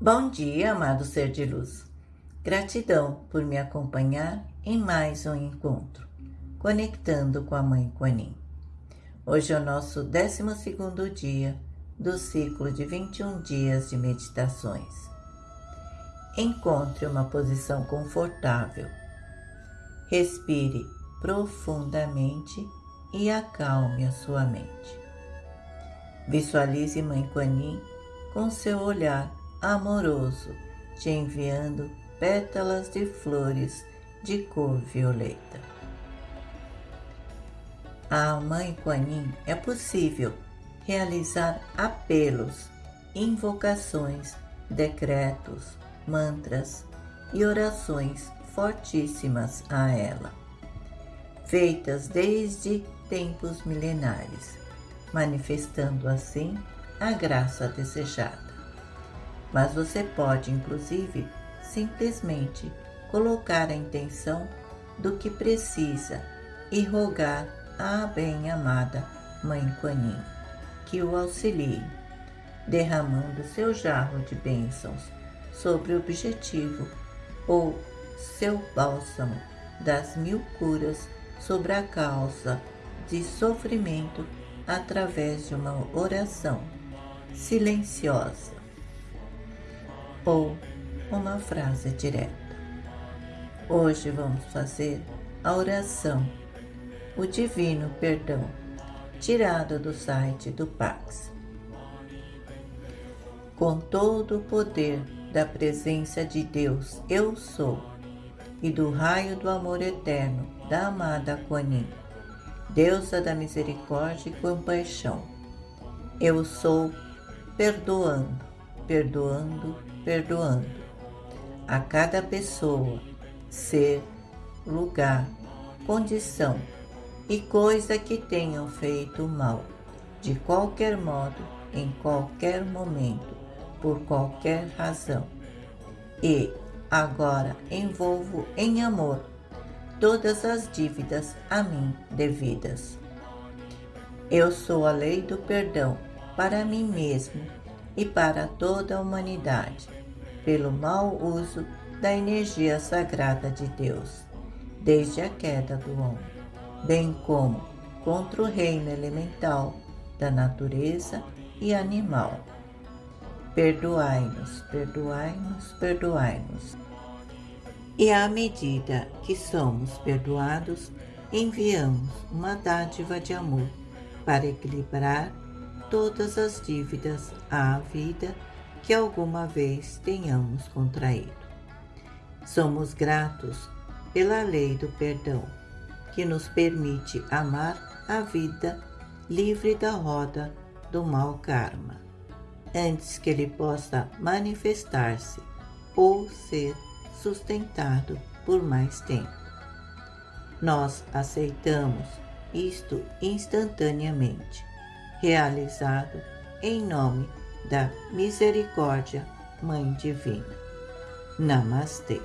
Bom dia, amado ser de luz. Gratidão por me acompanhar em mais um encontro, conectando com a Mãe Quanin. Hoje é o nosso 12 dia do ciclo de 21 dias de meditações. Encontre uma posição confortável. Respire profundamente e acalme a sua mente. Visualize Mãe Quanin com seu olhar amoroso, te enviando pétalas de flores de cor violeta. A Mãe Quanin é possível realizar apelos, invocações, decretos, mantras e orações fortíssimas a ela, feitas desde tempos milenares, manifestando assim a graça desejada mas você pode, inclusive, simplesmente colocar a intenção do que precisa e rogar à bem-amada Mãe Quanin que o auxilie, derramando seu jarro de bênçãos sobre o objetivo ou seu bálsamo das mil curas sobre a causa de sofrimento através de uma oração silenciosa ou uma frase direta. Hoje vamos fazer a oração, o Divino Perdão, tirada do site do Pax. Com todo o poder da presença de Deus, eu sou, e do raio do amor eterno da amada Quanin, deusa da misericórdia e compaixão, eu sou perdoando, perdoando, perdoando a cada pessoa, ser, lugar, condição e coisa que tenham feito mal, de qualquer modo, em qualquer momento, por qualquer razão. E agora envolvo em amor todas as dívidas a mim devidas. Eu sou a lei do perdão para mim mesmo e para toda a humanidade pelo mau uso da energia sagrada de Deus, desde a queda do homem, bem como contra o reino elemental da natureza e animal. Perdoai-nos, perdoai-nos, perdoai-nos. E à medida que somos perdoados, enviamos uma dádiva de amor para equilibrar todas as dívidas à vida que alguma vez tenhamos contraído. Somos gratos pela lei do perdão, que nos permite amar a vida livre da roda do mau karma, antes que ele possa manifestar-se ou ser sustentado por mais tempo. Nós aceitamos isto instantaneamente, realizado em nome da Misericórdia, Mãe Divina. Namastê.